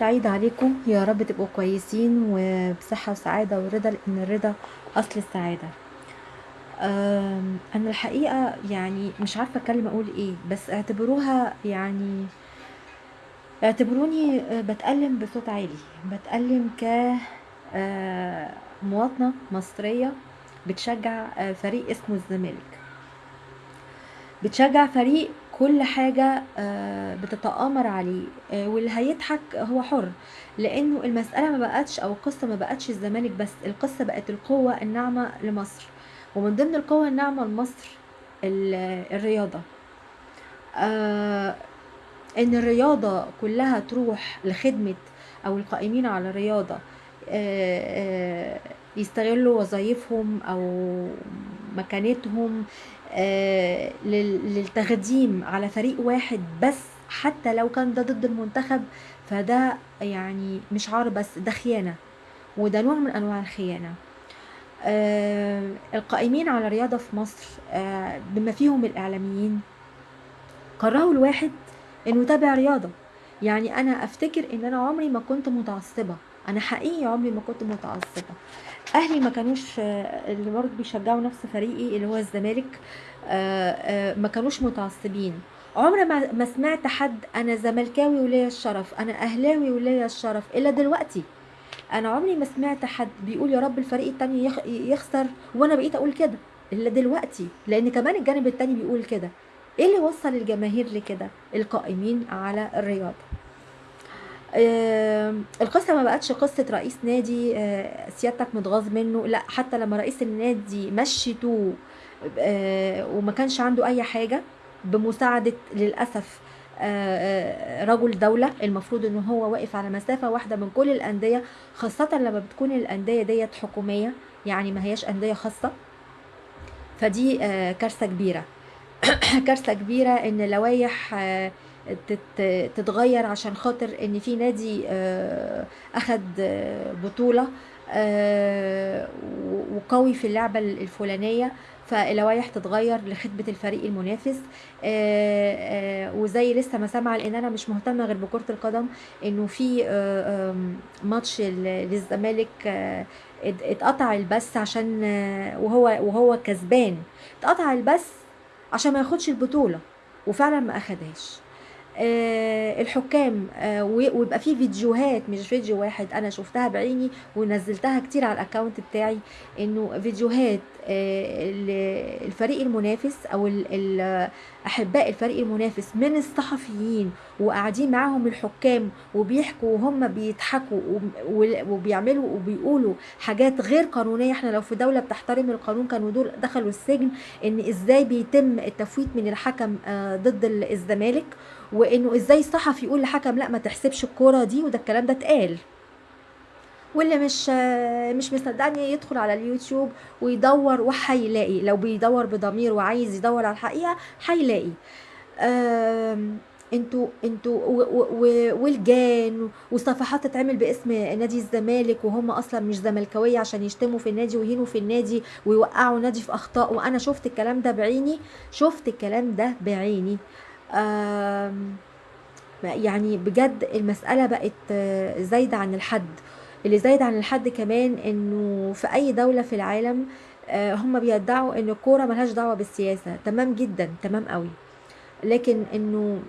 سعيدة عليكم. يا رب تبقوا كويسين وبصحة وسعادة ورضا لأن الرضا أصل السعادة. أنا الحقيقة يعني مش عارفة أتكلم أقول إيه بس اعتبروها يعني اعتبروني بتألم بصوت عالي. بتألم ك آه، مصرية بتشجع آه، فريق اسمه الزمالك. بتشجع فريق كل حاجة آه، بتتآمر عليه آه، واللي هيضحك هو حر لأنه المسألة ما بقتش أو القصة ما بقتش الزمالك بس القصة بقت القوة الناعمة لمصر ومن ضمن القوة الناعمة لمصر ال- الرياضة آه، إن الرياضة كلها تروح لخدمة أو القائمين على الرياضة يستغلوا وظائفهم أو مكانتهم آه، لل- للتخديم على فريق واحد بس حتى لو كان ده ضد المنتخب فده يعني مش عار بس ده خيانة وده نوع من أنواع الخيانة. آه، القائمين على الرياضة في مصر آه، بما فيهم الإعلاميين كرهوا الواحد إنه يتابع رياضة. يعني أنا أفتكر إن أنا عمري ما كنت متعصبة. أنا حقيقي عمري ما كنت متعصبة. أهلي ما كانوش اللي برضه بيشجعوا نفس فريقي اللي هو الزمالك آه، آه، ما كانوش متعصبين. عمر ما ما سمعت حد أنا زملكاوي وليا الشرف أنا أهلاوي وليا الشرف إلا دلوقتي. أنا عمري ما سمعت حد بيقول يا رب الفريق التاني يخ- يخسر وأنا بقيت أقول كده إلا دلوقتي. لأن كمان الجانب التاني بيقول كده. إيه اللي وصل الجماهير لكده؟ القائمين على الرياضه آم، القصة ما بقتش قصة رئيس نادي آه، سيادتك متغاظ منه لا حتى لما رئيس النادي مشيتوه آه، وما كانش عنده أي حاجة بمساعدة للأسف آه، آه، رجل دولة المفروض إن هو واقف على مسافة واحدة من كل الأندية خاصة لما بتكون الأندية ديت حكومية يعني ما هياش أندية خاصة. فدي آه، كارثة كبيرة. كارثة كبيرة إن لوائح آه، تتغير عشان خاطر إن في نادي آه، أخد آه، بطولة آه، وقوي في اللعبة الفلانية فاللوائح تتغير لخدمة الفريق المنافس وزي لسه ما سامعة لأن أنا مش مهتمة غير بكرة القدم إنه في ماتش ال- للزمالك ات- اتقطع البث عشان وهو وهو كسبان اتقطع البث عشان ما ياخدش البطولة وفعلا ما أخدهاش. الحكام آه ويبقى في فيديوهات مش فيديو واحد أنا شفتها بعيني ونزلتها كتير على الاكونت بتاعي إنه فيديوهات آه ال- الفريق المنافس أو أحباء الفريق المنافس من الصحفيين وقاعدين معاهم الحكام وبيحكوا وهم بيضحكوا وبيعملوا وبيقولوا حاجات غير قانونية. إحنا لو في دولة بتحترم القانون كانوا دول دخلوا السجن إن إزاي بيتم التفويت من الحكم آه، ضد ال- الزمالك وإنه إزاي الصحفي يقول لحكم لا ما تحسبش الكورة دي وده الكلام ده اتقال. واللي مش مش مصدقني يدخل على اليوتيوب ويدور وهيلاقي لو بيدور بضمير وعايز يدور على الحقيقة هيلاقي أنتوا أنتوا والجان وصفحات تتعمل باسم نادي الزمالك وهم أصلا مش زملكاوية عشان يشتموا في النادي ويهينوا في النادي ويوقعوا نادي في أخطاء. وأنا شفت الكلام ده بعيني شفت الكلام ده بعيني. يعني بجد المسألة بقت زايدة عن الحد. اللي زايد عن الحد كمان إنه في أي دولة في العالم آه، هم بيدعوا ان الكورة ملهاش دعوة بالسياسة. تمام جدا تمام قوي. لكن إنه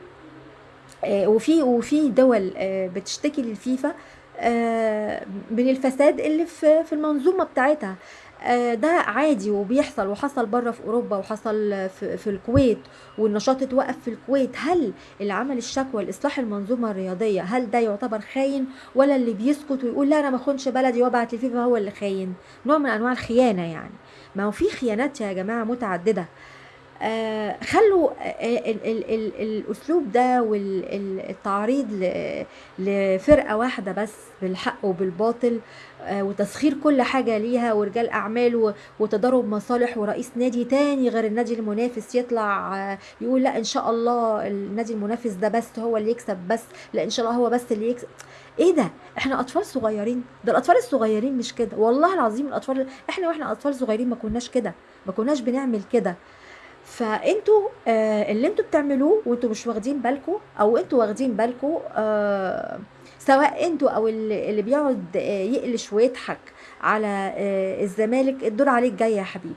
آه، وفي وفي دول آه، بتشتكي للفيفا من الفساد اللي في المنظومة بتاعتها. ده عادي وبيحصل وحصل بره في أوروبا وحصل في, الكويت والنشاط اتوقف في الكويت. هل اللي عمل الشكوى لإصلاح المنظومة الرياضية هل ده يعتبر خاين ولا اللي بيسكت ويقول لا أنا ما أخونش بلدي وأبعت للفيفا هو اللي خاين؟ نوع من أنواع الخيانة يعني. ما هو في خيانات يا جماعة متعددة. آه، خلوا آه، ال ال الأسلوب ده والتعريض لفرقة واحدة بس بالحق وبالباطل آه، وتسخير كل حاجة ليها ورجال أعمال وتضارب مصالح ورئيس نادي تاني غير النادي المنافس يطلع آه، يقول لا إن شاء الله النادي المنافس ده بس هو اللي يكسب بس لا إن شاء الله هو بس اللي يكسب إيه ده؟ إحنا أطفال صغيرين ده الأطفال الصغيرين مش كده والله العظيم الأطفال إحنا وإحنا أطفال صغيرين ما كناش كده ما كناش بنعمل كده. فانتوا آه اللي أنتوا بتعملوه وانتوا مش واخدين بالكم أو أنتوا واخدين بالكم آه سواء أنتوا أو اللي بيقعد آه، يقلش ويضحك على آه، الزمالك الدور عليك جاي يا حبيبي.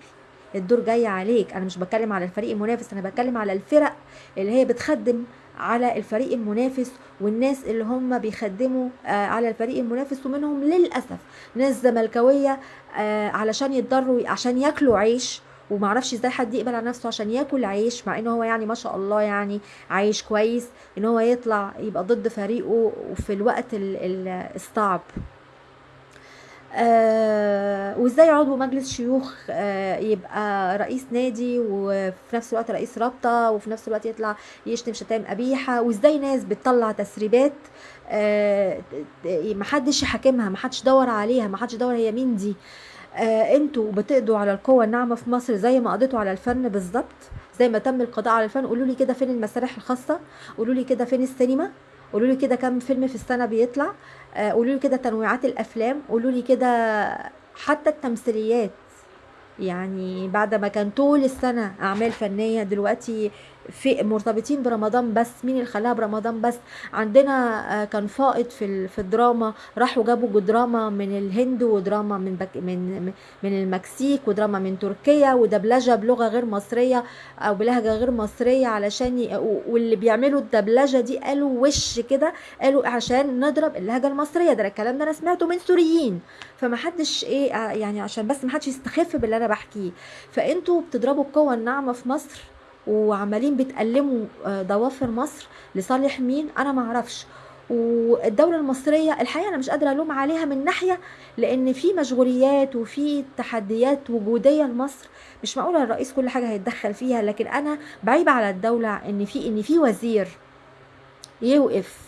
الدور جاي عليك. أنا مش بتكلم على الفريق المنافس أنا بتكلم على الفرق اللي هي بتخدم على الفريق المنافس والناس اللي هم بيخدموا آه، على الفريق المنافس ومنهم للأسف ناس زملكاوية آه، علشان يتضروا عشان ياكلوا عيش ومعرفش إزاي حد يقبل على نفسه عشان ياكل عيش مع ان هو يعني ما شاء الله يعني عايش كويس ان هو يطلع يبقى ضد فريقه وفي الوقت ال- ال- الصعب. آه وازاي عضو مجلس شيوخ آه يبقى رئيس نادي وفي نفس الوقت رئيس رابطة وفي نفس الوقت يطلع يشتم شتائم قبيحة وازاي ناس بتطلع تسريبات آه محدش يحاكمها محدش دور عليها محدش دور هي مين دي. آه أنتوا بتقضوا على القوة الناعمة في مصر زي ما قضيتوا على الفن بالظبط زي ما تم القضاء على الفن. قولوا لي كده فين المسارح الخاصة؟ قولوا لي كده فين السينما؟ قولوا لي كده كم فيلم في السنة بيطلع؟ آه قولوا لي كده تنويعات الأفلام. قولوا لي كده حتى التمثيليات. يعني بعد ما كان طول السنة أعمال فنية دلوقتي في مرتبطين برمضان بس مين اللي خلاها برمضان بس؟ عندنا آه، كان فائض في في الدراما راحوا جابوا دراما من الهند ودراما من بك من من المكسيك ودراما من تركيا ودبلجة بلغة غير مصرية أو بلهجة غير مصرية علشان واللي بيعملوا الدبلجة دي قالوا وش كده؟ قالوا عشان نضرب اللهجة المصرية. ده الكلام ده أنا سمعته من سوريين. فمحدش إيه آه، يعني عشان بس محدش يستخف باللي أنا بحكيه. فأنتوا بتضربوا القوة الناعمة في مصر؟ وعمالين بتألموا آه، ضوافر مصر لصالح مين؟ أنا معرفش والدولة المصرية الحقيقة أنا مش قادرة ألوم عليها من ناحية لأن في مشغوليات وفي تحديات وجودية لمصر. مش معقولة الرئيس كل حاجة هيتدخل فيها لكن أنا بعيبة على الدولة إن في إن في وزير يوقف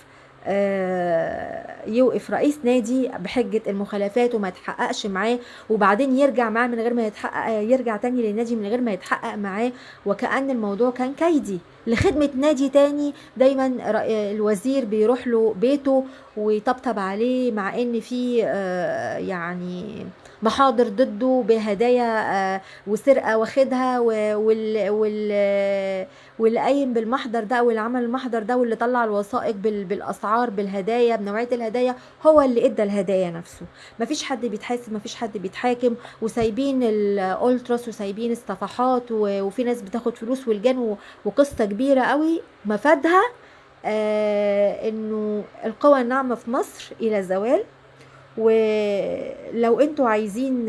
يوقف رئيس نادي بحجة المخالفات وما يتحققش معاه وبعدين يرجع معاه من غير ما يتحقق يرجع تاني للنادي من غير ما يتحقق معاه. وكأن الموضوع كان كيدي لخدمة نادي تاني. دايما الوزير بيروح له بيته ويطبطب عليه مع إن في آه، يعني محاضر ضده بهدايا آه، وسرقة واخدها وال وال واللي قايم بالمحضر ده واللي عمل المحضر ده واللي طلع الوثائق بال- بالأسعار بالهدايا بنوعية الهدايا هو اللي إدى الهدايا نفسه. مفيش حد بيتحاسب مفيش حد بيتحاكم وسايبين الألتراس وسايبين الصفحات وفي ناس بتاخد فلوس والجان و- وقصة كبيرة قوي. مفادها آه إنه القوى الناعمة في مصر إلى زوال. ولو أنتوا عايزين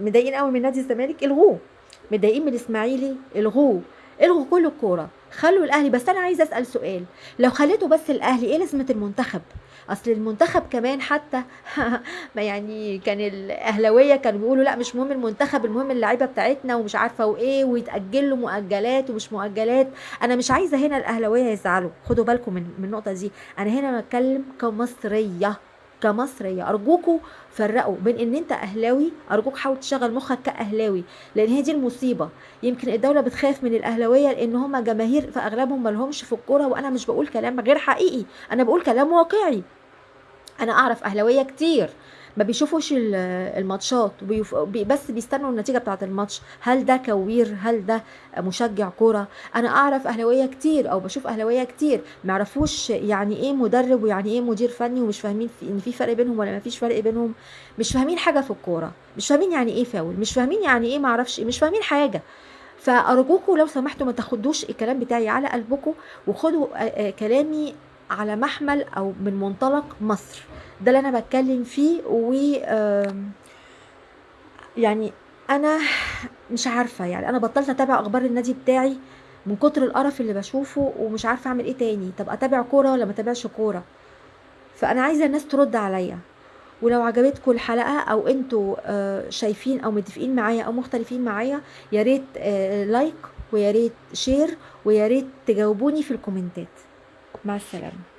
مضايقين قوي من نادي الزمالك الغوه. متضايقين من الإسماعيلي الغوه. الغوا كل الكورة. خلوا الأهلي. بس أنا عايزة أسأل سؤال. لو خليته بس الأهلي إيه لازمة المنتخب؟ أصل المنتخب كمان حتى ما يعني كان الأهلاوية كانوا بيقولوا لا مش مهم المنتخب المهم اللعيبة بتاعتنا ومش عارفة وإيه ويتاجل له مؤجلات ومش مؤجلات. أنا مش عايزة هنا الأهلاوية يزعلوا. خدوا بالكم من من النقطة دي. أنا هنا بتكلم كمصرية. كمصريه ارجوكوا فرقوا بين إن أنت أهلاوي أرجوك حاول تشغل مخك كأهلاوي لأن هي دي المصيبة. يمكن الدولة بتخاف من الأهلاوية لأن هم جماهير في اغلبهم ما لهمش في الكورة وأنا مش بقول كلام غير حقيقي أنا بقول كلام واقعي. أنا أعرف أهلاوية كتير. ما بيشوفوش ال- الماتشات بس بيستنوا النتيجة بتاعة الماتش. هل ده كوير؟ هل ده مشجع كورة؟ أنا أعرف أهلاوية كتير أو بشوف أهلاوية كتير ما يعرفوش يعني إيه مدرب ويعني إيه مدير فني ومش فاهمين إن في فرق بينهم ولا ما فيش فرق بينهم. مش فاهمين حاجة في الكورة مش فاهمين يعني إيه فاول مش فاهمين يعني إيه ما أعرفش مش فاهمين حاجة. فأرجوكوا لو سمحتوا ما تاخدوش الكلام بتاعي على قلبكم وخدوا آه، آه، كلامي على محمل أو من منطلق مصر. ده اللي أنا بتكلم فيه و يعني أنا مش عارفة يعني أنا بطلت أتابع أخبار النادي بتاعي من كتر القرف اللي بشوفه ومش عارفة أعمل إيه تاني. طب أتابع كورة ولا ما أتابعش كورة؟ فأنا عايزة الناس ترد عليا. ولو عجبتكم الحلقة أو أنتوا آه، شايفين أو متفقين معايا أو مختلفين معايا يا ريت آه، like ويا ريت share ويا ريت تجاوبوني في الكومنتات. مع السلامه